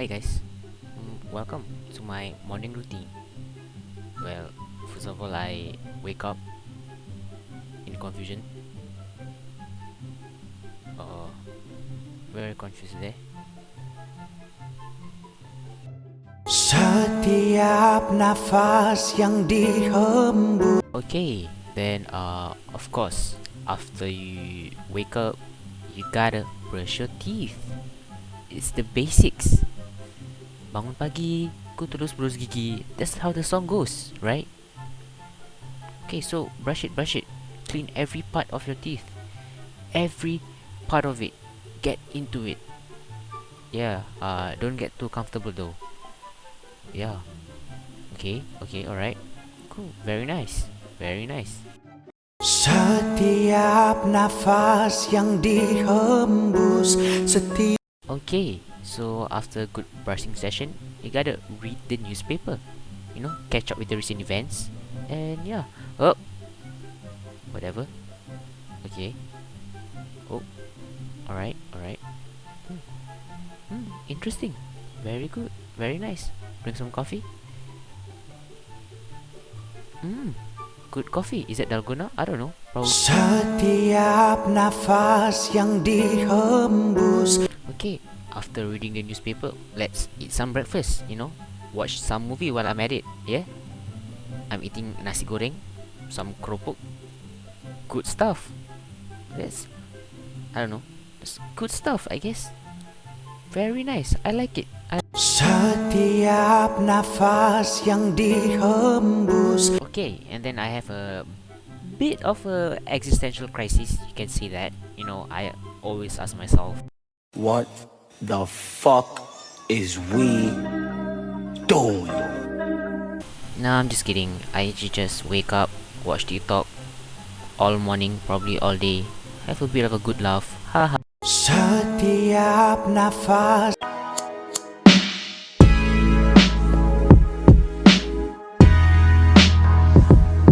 Hi guys, mm, welcome to my morning routine. Well, first of all, I wake up in confusion. Uh, very confused there. Setiap nafas yang dihembus Okay, then uh, of course, after you wake up, you gotta brush your teeth. It's the basics. Bangun pagi, ku terus berus gigi. That's how the song goes, right? Okay, so brush it, brush it. Clean every part of your teeth. Every part of it. Get into it. Yeah, uh, don't get too comfortable though. Yeah. Okay, okay, alright. Cool, very nice. Very nice. Setiap nafas yang dihembus Setiap Okay, so after a good brushing session, you gotta read the newspaper. You know, catch up with the recent events. And yeah. Oh! Whatever. Okay. Oh. Alright, alright. Hmm. Hmm, interesting. Very good. Very nice. Bring some coffee. Hmm. Good coffee. Is it Dalgona? I don't know. Probably. Setiap nafas yang dihembus Okay, after reading the newspaper, let's eat some breakfast, you know? Watch some movie while I'm at it, yeah? I'm eating nasi goreng, some keropok. Good stuff. That's, I don't know, that's good stuff, I guess. Very nice, I like it. I Setiap nafas yang dihembus okay, and then I have a bit of a existential crisis, you can see that. You know, I always ask myself, What the fuck is we doing? Nah, I'm just kidding. I just wake up, watch TikTok all morning, probably all day, have a bit of a good laugh. Haha. Setiap nafas